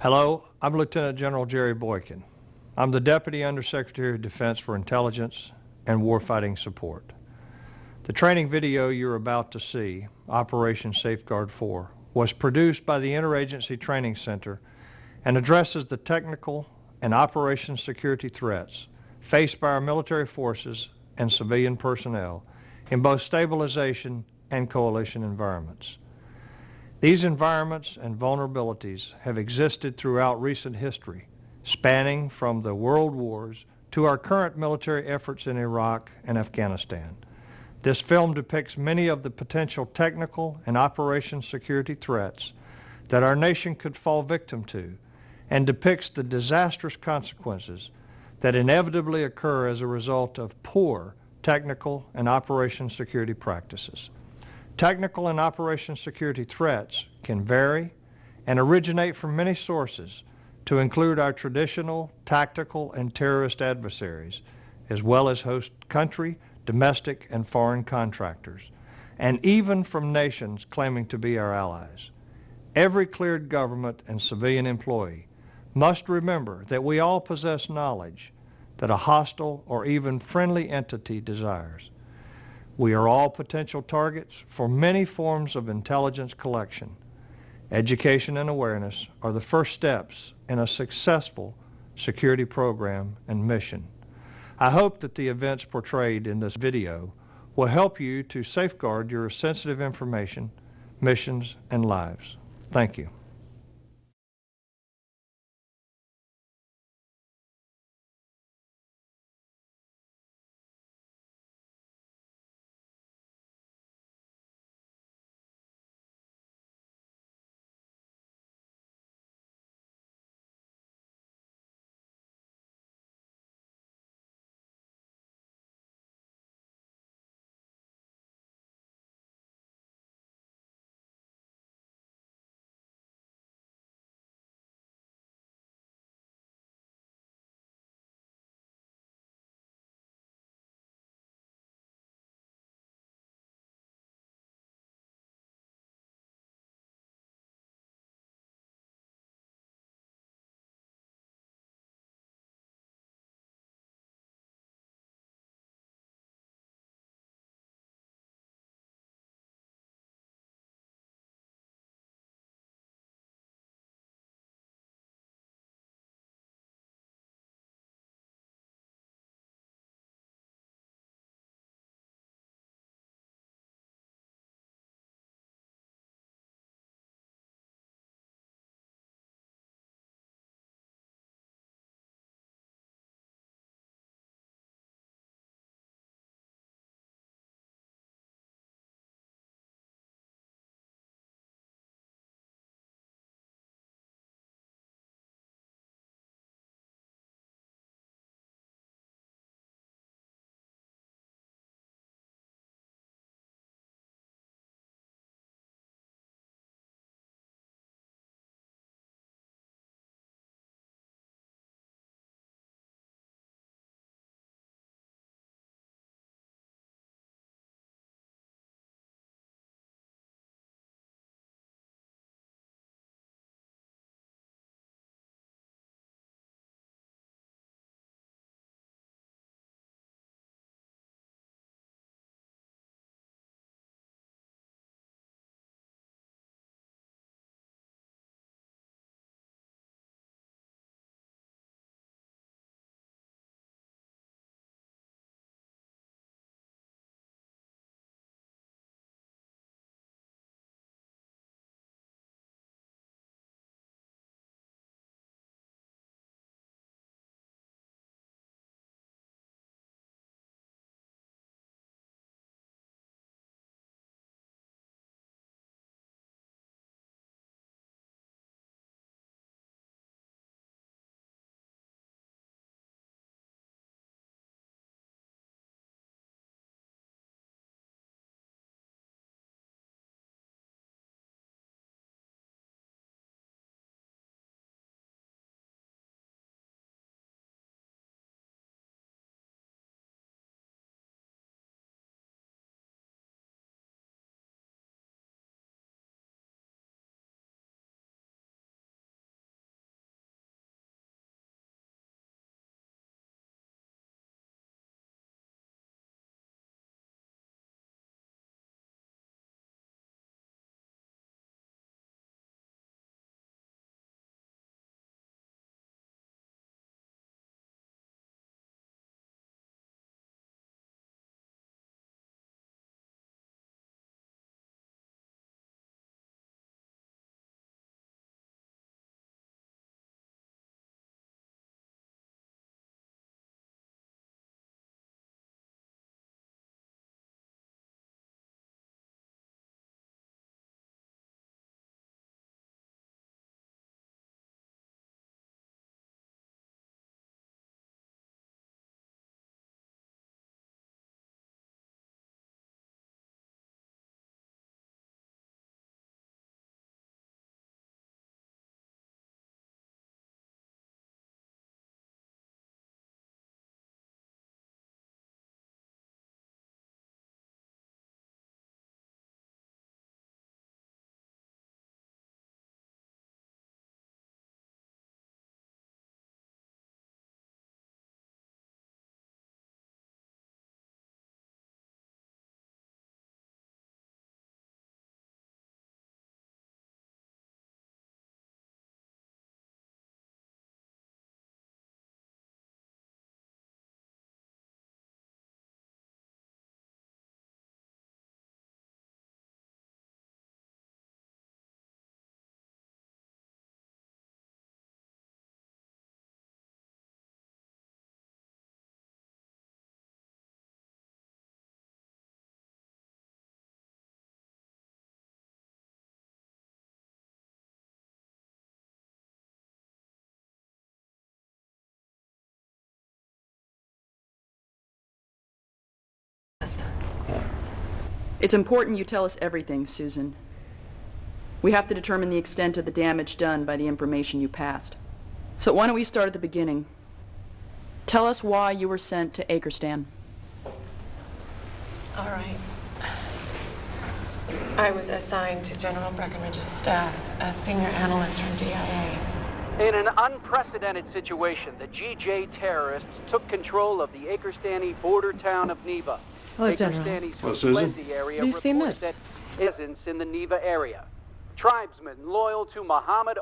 Hello, I'm Lieutenant General Jerry Boykin. I'm the Deputy Undersecretary of Defense for Intelligence and Warfighting Support. The training video you're about to see, Operation Safeguard 4, was produced by the Interagency Training Center and addresses the technical and operations security threats faced by our military forces and civilian personnel in both stabilization and coalition environments. These environments and vulnerabilities have existed throughout recent history, spanning from the world wars to our current military efforts in Iraq and Afghanistan. This film depicts many of the potential technical and operations security threats that our nation could fall victim to and depicts the disastrous consequences that inevitably occur as a result of poor technical and operations security practices. Technical and operations security threats can vary and originate from many sources to include our traditional, tactical, and terrorist adversaries, as well as host country, domestic, and foreign contractors, and even from nations claiming to be our allies. Every cleared government and civilian employee must remember that we all possess knowledge that a hostile or even friendly entity desires. We are all potential targets for many forms of intelligence collection. Education and awareness are the first steps in a successful security program and mission. I hope that the events portrayed in this video will help you to safeguard your sensitive information, missions, and lives. Thank you. Us. It's important you tell us everything, Susan. We have to determine the extent of the damage done by the information you passed. So why don't we start at the beginning? Tell us why you were sent to Acrestan. All right. I was assigned to General Breckenridge's staff a senior analyst from DIA. In an unprecedented situation, the GJ terrorists took control of the Akerstani border town of Neva. Oh, Hello, General. Akerstani's Hello, Susan. Plenty area Have you seen this? that presence in the Neva area. Tribesmen loyal to Muhammad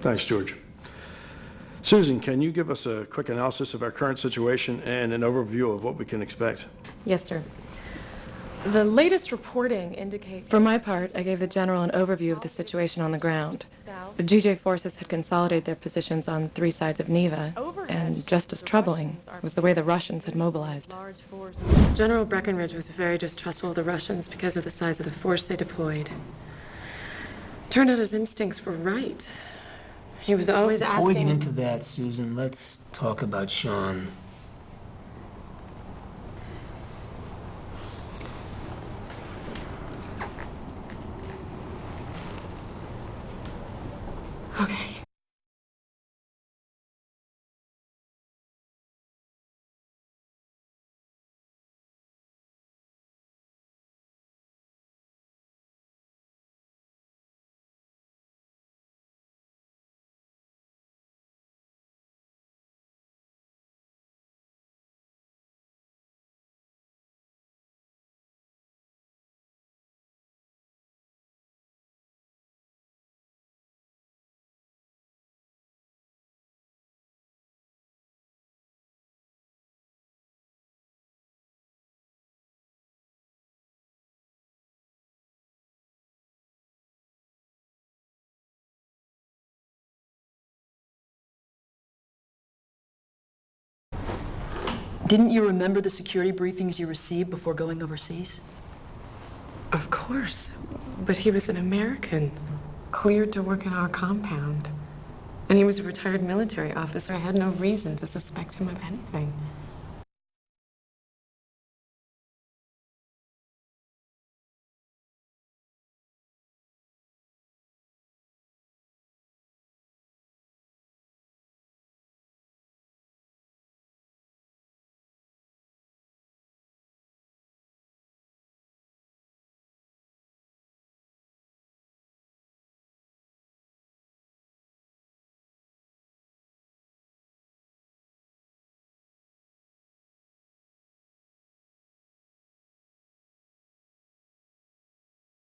Thanks, George. Susan, can you give us a quick analysis of our current situation and an overview of what we can expect? Yes, sir. The latest reporting indicates... For my part, I gave the general an overview of the situation on the ground. The GJ forces had consolidated their positions on three sides of Neva, and just as troubling was the way the Russians had mobilized. General Breckinridge was very distrustful of the Russians because of the size of the force they deployed. Turned out his instincts were right. He was always Before we get into that, Susan, let's talk about Sean. Okay. Didn't you remember the security briefings you received before going overseas? Of course. But he was an American, cleared to work in our compound. And he was a retired military officer. I had no reason to suspect him of anything.